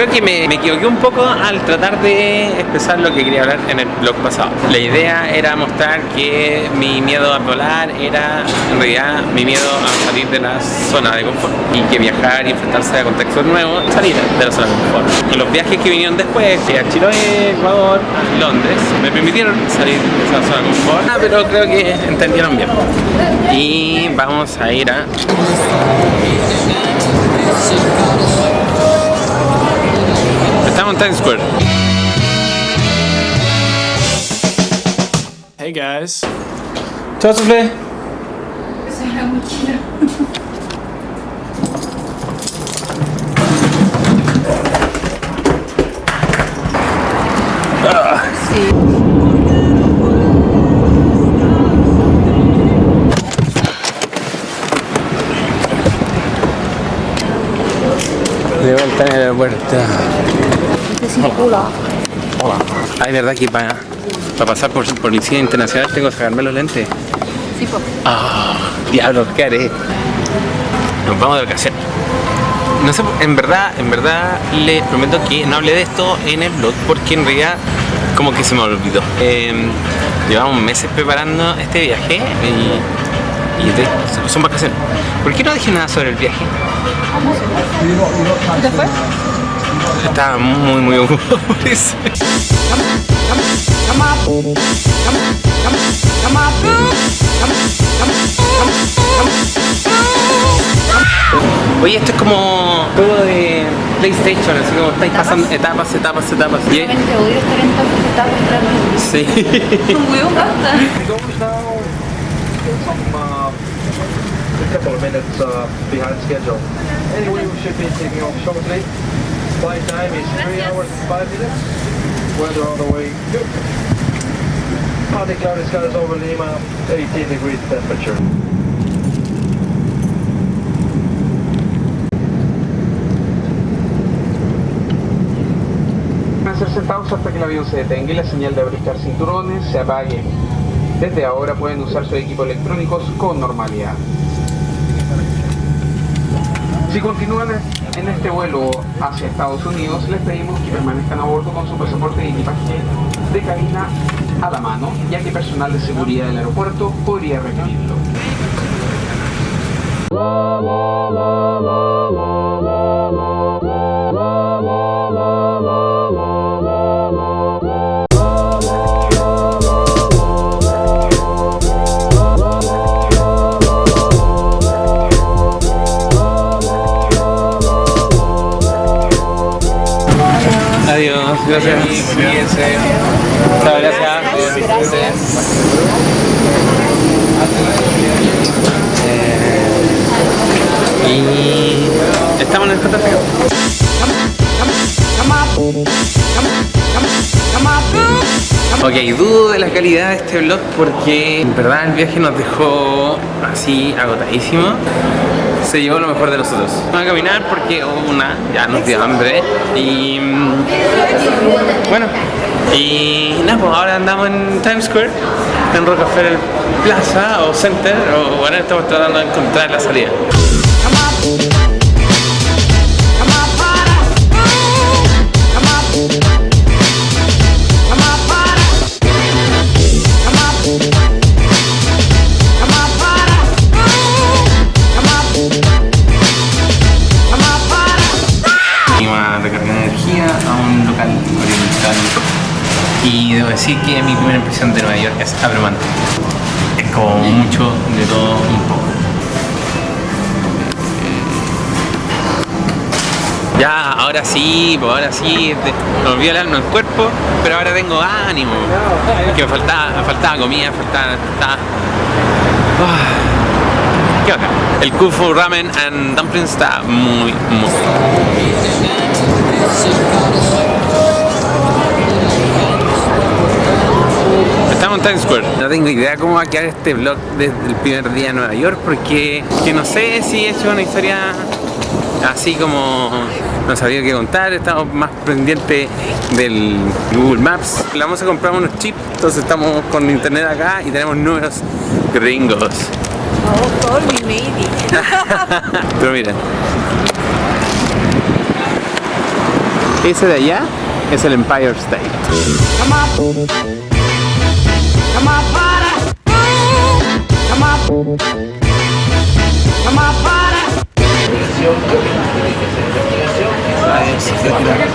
Creo que me, equivoqué un poco al tratar de expresar lo que quería hablar en el blog pasado. La idea era mostrar que mi miedo a volar era en realidad mi miedo a salir de la zona de confort y que viajar y enfrentarse a contextos nuevos, salir de la zona de confort. Y los viajes que vinieron después, que a Chiloé, Ecuador, a Londres, me permitieron salir de esa zona de confort, ah, pero creo que entendieron bien. Y vamos a ir a Estamos en Times Square. Hey guys. Chao, Sufle. Esa es la mochila. Este circula. Hola. Ay, verdad que para, para pasar por policía internacional tengo que sacarme los lentes. Sí, pues. Ah, diablo, ¿qué haré? Nos vamos de vacaciones. No sé, en verdad, en verdad les prometo que no hablé de esto en el blog porque en realidad como que se me olvidó. Eh, llevamos meses preparando este viaje y, y de- son vacaciones. ¿Por qué no dije nada sobre el viaje? ¿Y después? Estaba muy muy ocupado por eso. Oye, esto es como juego de PlayStation, así como estáis pasando etapas, etapas, etapas. Y- Realmente odio estar en tantas etapas rápido. Sí. Un huevo basta. a couple of minutes uh, behind schedule. Anyway, we should be taking off shortly. Flight time is three hours and five minutes. Weather all the way good. Partly cloudy skies over Lima, 18 degrees temperature. Permanecer sentados hasta que el avión se detenga y la señal de abrochar cinturones se apague. Desde ahora pueden usar sus equipos electrónicos con normalidad. Si continúan en este vuelo hacia Estados Unidos, les pedimos que permanezcan a bordo con su pasaporte y equipaje de cabina a la mano, ya que personal de seguridad del aeropuerto podría requerirlo. Gracias. Chao, gracias. Y estamos en el JFK. Ok, dudo de la calidad de este vlog porque en verdad el viaje nos dejó así agotadísimo. Se llevó lo mejor de nosotros. Vamos a caminar porque oh, una, ya nos dio hambre y mm, bueno, y nada, pues ahora andamos en Times Square, en Rockefeller Plaza o Center, o bueno, estamos tratando de encontrar la salida. Venimos a recargar energía a un local y debo decir que mi primera impresión de Nueva York es abrumante. Es como mucho de todo un poco. Ya, ahora sí, pues ahora sí, me olvidó el alma el cuerpo, pero ahora tengo ánimo. Que me faltaba, faltaba comida, faltaba... faltaba- Ah. ¿Qué onda? El Kufu Ramen and Dumplings está muy, muy... en Times Square. No tengo idea cómo va a quedar este vlog desde el primer día en Nueva York porque que no sé si he hecho una historia así como no sabía qué contar, estamos más pendientes del Google Maps. Le vamos a comprar unos chips, entonces estamos con internet acá y tenemos números gringos. Oh, call me maybe. Pero miren. Ese de allá es el Empire State. Come on. Come on, party. Come on. Come on, party.